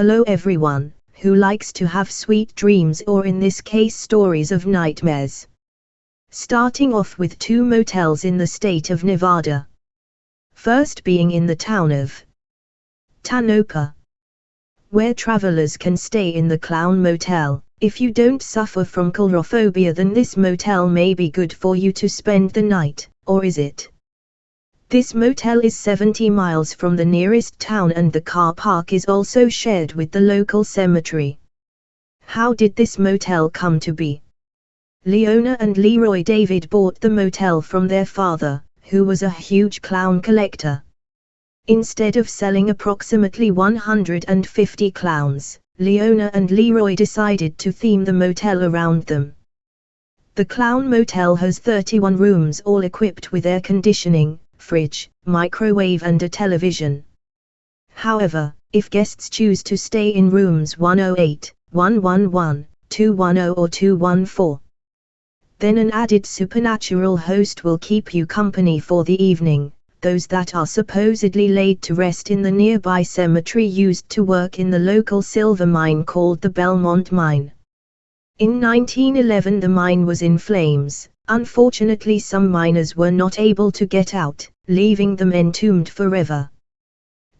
Hello everyone, who likes to have sweet dreams or in this case stories of nightmares. Starting off with two motels in the state of Nevada. First being in the town of Tonopah, where travelers can stay in the Clown Motel. If you don't suffer from coulrophobia then this motel may be good for you to spend the night, or is it? This motel is 70 miles from the nearest town and the car park is also shared with the local cemetery. How did this motel come to be? Leona and Leroy David bought the motel from their father, who was a huge clown collector. Instead of selling approximately 150 clowns, Leona and Leroy decided to theme the motel around them. The Clown Motel has 31 rooms all equipped with air conditioning, fridge, microwave and a television. However, if guests choose to stay in rooms 108, 111, 210 or 214, then an added supernatural host will keep you company for the evening, those that are supposedly laid to rest in the nearby cemetery used to work in the local silver mine called the Belmont Mine. In 1911 the mine was in flames, Unfortunately some miners were not able to get out, leaving them entombed forever.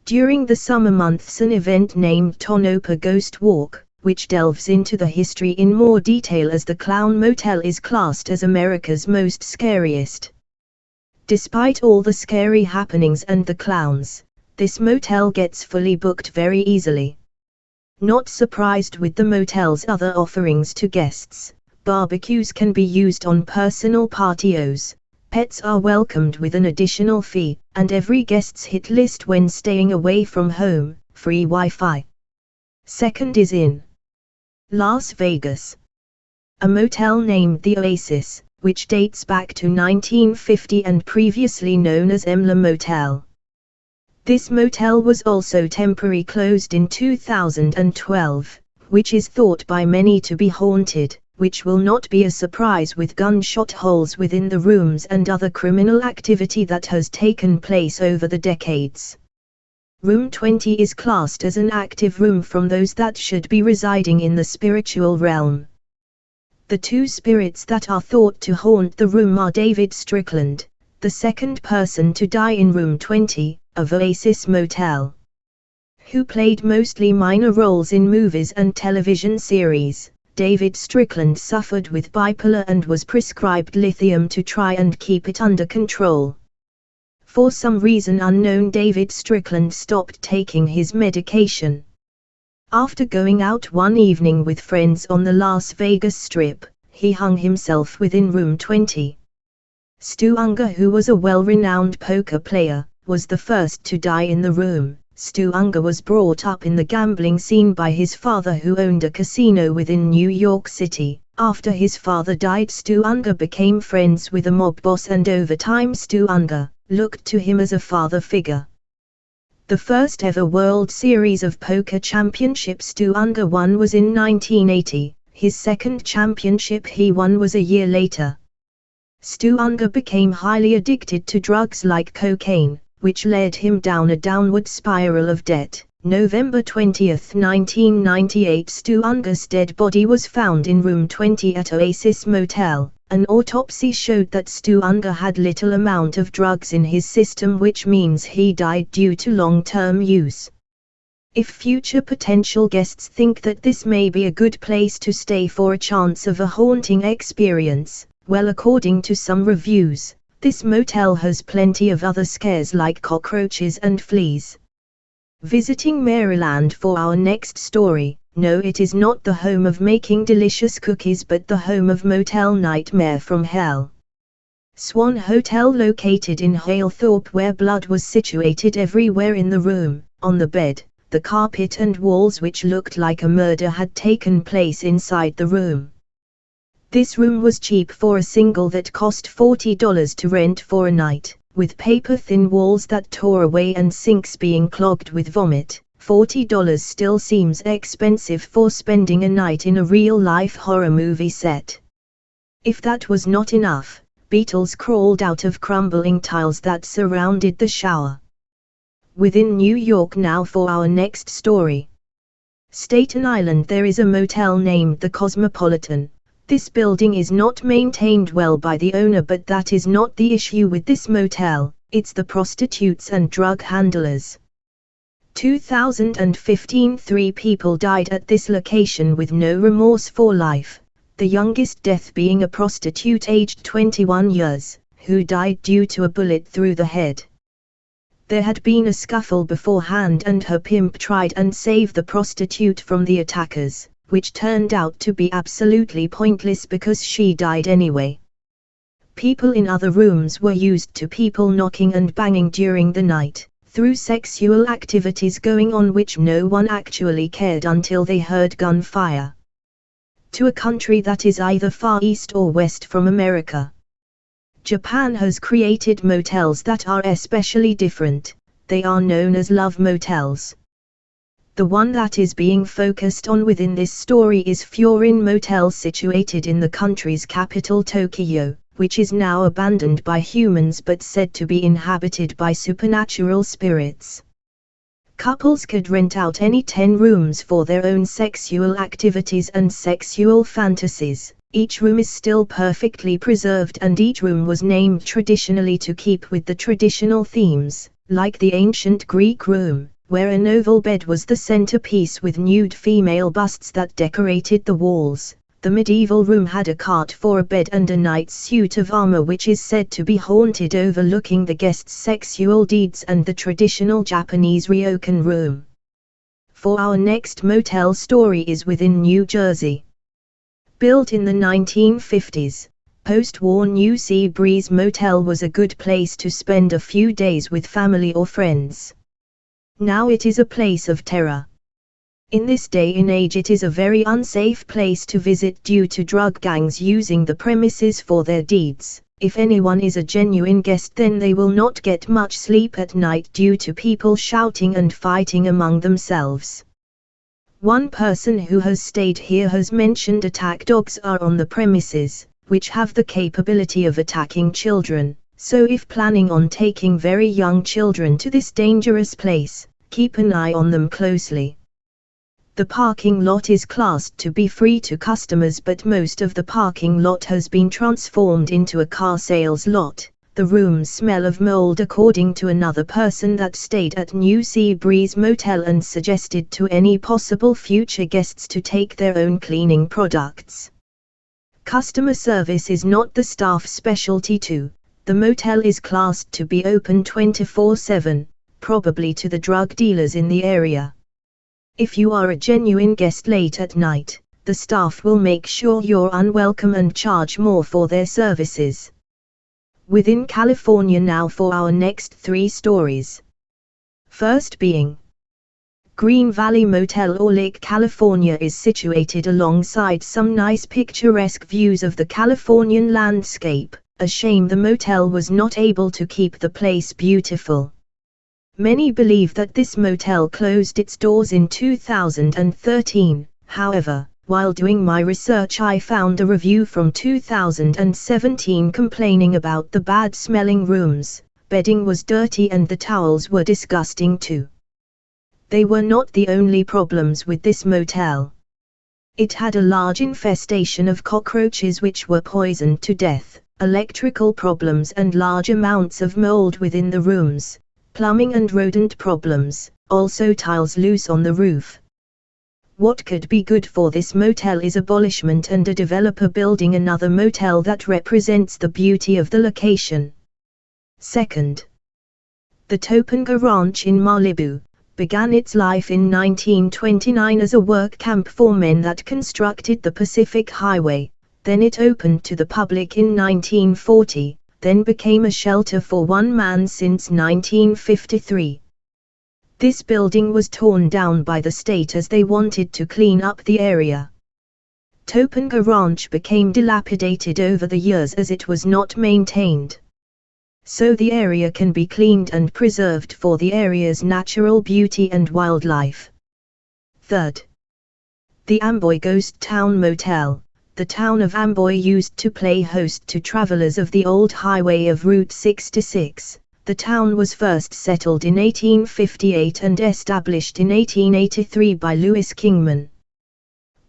During the summer months an event named Tonopah Ghost Walk, which delves into the history in more detail as the Clown Motel is classed as America's most scariest. Despite all the scary happenings and the clowns, this motel gets fully booked very easily. Not surprised with the motel's other offerings to guests, barbecues can be used on personal patios, pets are welcomed with an additional fee, and every guest's hit list when staying away from home, free Wi-Fi. Second is in Las Vegas. A motel named the Oasis, which dates back to 1950 and previously known as Emla Motel. This motel was also temporarily closed in 2012, which is thought by many to be haunted which will not be a surprise with gunshot holes within the rooms and other criminal activity that has taken place over the decades. Room 20 is classed as an active room from those that should be residing in the spiritual realm. The two spirits that are thought to haunt the room are David Strickland, the second person to die in room 20, of Oasis Motel, who played mostly minor roles in movies and television series. David Strickland suffered with bipolar and was prescribed lithium to try and keep it under control. For some reason unknown David Strickland stopped taking his medication. After going out one evening with friends on the Las Vegas Strip, he hung himself within room 20. Stu Ungar who was a well-renowned poker player, was the first to die in the room. Stu Ungar was brought up in the gambling scene by his father who owned a casino within New York City. After his father died Stu Ungar became friends with a mob boss and over time Stu Ungar looked to him as a father figure. The first ever World Series of Poker Championship Stu Ungar won was in 1980, his second championship he won was a year later. Stu Ungar became highly addicted to drugs like cocaine, which led him down a downward spiral of debt. November 20, 1998 Stu Ungar's dead body was found in room 20 at Oasis Motel. An autopsy showed that Stu Ungar had little amount of drugs in his system which means he died due to long-term use. If future potential guests think that this may be a good place to stay for a chance of a haunting experience, well according to some reviews, this motel has plenty of other scares like cockroaches and fleas. Visiting Maryland for our next story. No, it is not the home of making delicious cookies but the home of Motel Nightmare from Hell. Swan Hotel located in Halethorpe where blood was situated everywhere in the room, on the bed, the carpet and walls which looked like a murder had taken place inside the room. This room was cheap for a single that cost $40 to rent for a night, with paper-thin walls that tore away and sinks being clogged with vomit. $40 still seems expensive for spending a night in a real-life horror movie set. If that was not enough, beetles crawled out of crumbling tiles that surrounded the shower. Within New York now for our next story. Staten Island there is a motel named the Cosmopolitan. This building is not maintained well by the owner but that is not the issue with this motel, it's the prostitutes and drug handlers. 2015 Three people died at this location with no remorse for life, the youngest death being a prostitute aged 21 years, who died due to a bullet through the head. There had been a scuffle beforehand and her pimp tried and saved the prostitute from the attackers, which turned out to be absolutely pointless because she died anyway. People in other rooms were used to people knocking and banging during the night, through sexual activities going on which no one actually cared until they heard gunfire to a country that is either far east or west from America. Japan has created motels that are especially different, they are known as love motels. The one that is being focused on within this story is Furin Motel situated in the country's capital Tokyo, which is now abandoned by humans but said to be inhabited by supernatural spirits. Couples could rent out any 10 rooms for their own sexual activities and sexual fantasies. Each room is still perfectly preserved and each room was named traditionally to keep with the traditional themes, like the ancient Greek room, where an oval bed was the centerpiece with nude female busts that decorated the walls, the medieval room had a cart for a bed and a knight's suit of armor which is said to be haunted overlooking the guest's sexual deeds and the traditional Japanese ryokan room. For our next motel story is within New Jersey. Built in the 1950s, post-war New Sea Breeze Motel was a good place to spend a few days with family or friends. Now it is a place of terror. In this day and age it is a very unsafe place to visit due to drug gangs using the premises for their deeds. If anyone is a genuine guest then they will not get much sleep at night due to people shouting and fighting among themselves. One person who has stayed here has mentioned attack dogs are on the premises, which have the capability of attacking children, so if planning on taking very young children to this dangerous place, keep an eye on them closely. The parking lot is classed to be free to customers but most of the parking lot has been transformed into a car sales lot. The rooms smell of mold according to another person that stayed at New Sea Breeze Motel and suggested to any possible future guests to take their own cleaning products. Customer service is not the staff specialty too. The motel is classed to be open 24-7, probably to the drug dealers in the area. If you are a genuine guest late at night, the staff will make sure you're unwelcome and charge more for their services. Within California now for our next three stories. First being Green Valley Motel or Lake California is situated alongside some nice picturesque views of the Californian landscape, a shame the motel was not able to keep the place beautiful. Many believe that this motel closed its doors in 2013, however, while doing my research I found a review from 2017 complaining about the bad smelling rooms, bedding was dirty and the towels were disgusting too. They were not the only problems with this motel. It had a large infestation of cockroaches which were poisoned to death, electrical problems and large amounts of mold within the rooms, plumbing and rodent problems, also tiles loose on the roof. What could be good for this motel is abolishment and a developer building another motel that represents the beauty of the location. Second, the Topanga Ranch in Malibu began its life in 1929 as a work camp for men that constructed the Pacific Highway, then it opened to the public in 1940, then became a shelter for one man since 1953. This building was torn down by the state as they wanted to clean up the area. Topanga Ranch became dilapidated over the years as it was not maintained. So the area can be cleaned and preserved for the area's natural beauty and wildlife. Third. The Amboy Ghost Town Motel the town of Amboy used to play host to travelers of the old highway of Route 66, the town was first settled in 1858 and established in 1883 by Lewis Kingman.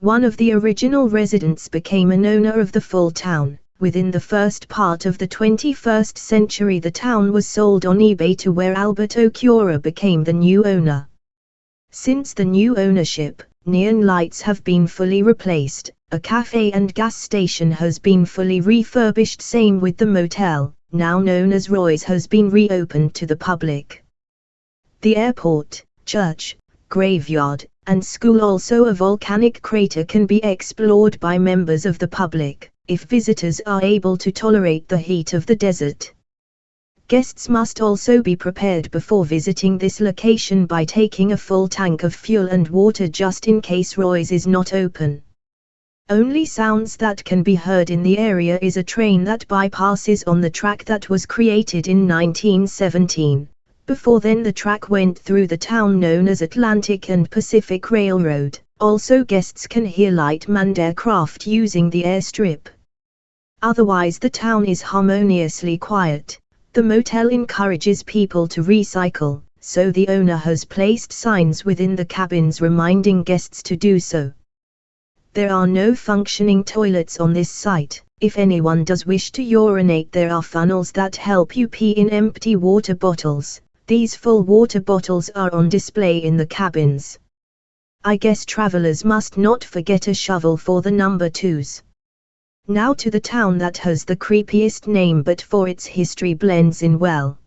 One of the original residents became an owner of the full town. Within the first part of the 21st century the town was sold on eBay to where Albert Okura became the new owner. Since the new ownership, neon lights have been fully replaced, a cafe and gas station has been fully refurbished same with the motel, now known as Roy's has been reopened to the public. The airport, church, graveyard, and school also a volcanic crater can be explored by members of the public, if visitors are able to tolerate the heat of the desert. Guests must also be prepared before visiting this location by taking a full tank of fuel and water just in case Roy's is not open. Only sounds that can be heard in the area is a train that bypasses on the track that was created in 1917. Before then the track went through the town known as Atlantic and Pacific Railroad. Also guests can hear light manned aircraft using the airstrip. Otherwise the town is harmoniously quiet. The motel encourages people to recycle, so the owner has placed signs within the cabins reminding guests to do so. There are no functioning toilets on this site. If anyone does wish to urinate there are funnels that help you pee in empty water bottles. These full water bottles are on display in the cabins. I guess travelers must not forget a shovel for the number twos. Now to the town that has the creepiest name but for its history blends in well.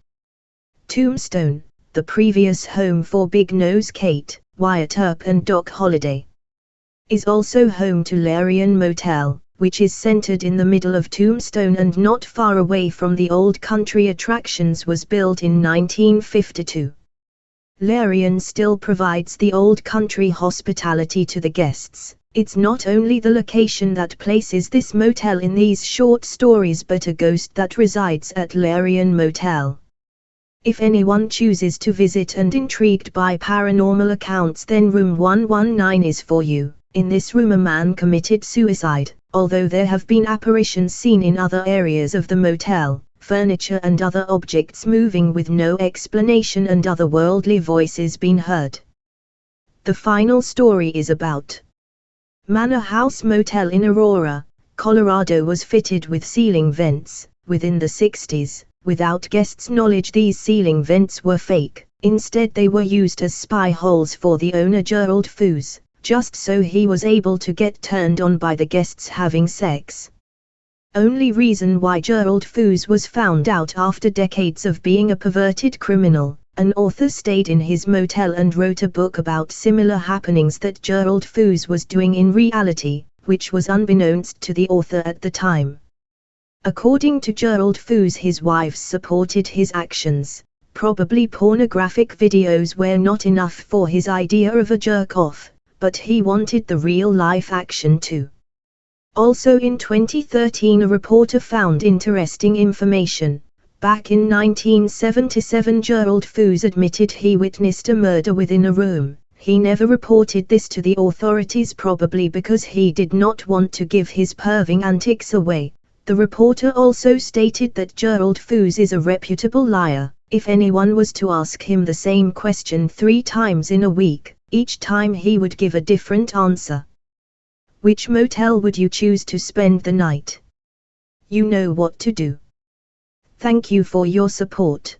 Tombstone, the previous home for Big Nose Kate, Wyatt Earp and Doc Holliday. Is also home to Larian Motel, which is centered in the middle of Tombstone and not far away from the old country attractions was built in 1952. Larian still provides the old country hospitality to the guests. It's not only the location that places this motel in these short stories but a ghost that resides at Larian Motel. If anyone chooses to visit and intrigued by paranormal accounts then room 119 is for you. In this room a man committed suicide, although there have been apparitions seen in other areas of the motel, furniture and other objects moving with no explanation and otherworldly voices being heard. The final story is about Manor House Motel in Aurora, Colorado was fitted with ceiling vents. Within the 60s, without guests' knowledge, these ceiling vents were fake. Instead, they were used as spy holes for the owner Gerald Foos, just so he was able to get turned on by the guests having sex. Only reason why Gerald Foos was found out after decades of being a perverted criminal, an author stayed in his motel and wrote a book about similar happenings that Gerald Foos was doing in reality, which was unbeknownst to the author at the time. According to Gerald Foos his wife supported his actions, probably pornographic videos were not enough for his idea of a jerk-off, but he wanted the real-life action too. Also in 2013 a reporter found interesting information, Back in 1977 Gerald Foos admitted he witnessed a murder within a room. He never reported this to the authorities probably because he did not want to give his perving antics away. The reporter also stated that Gerald Foos is a reputable liar. If anyone was to ask him the same question three times in a week, each time he would give a different answer. Which motel would you choose to spend the night? You know what to do. Thank you for your support.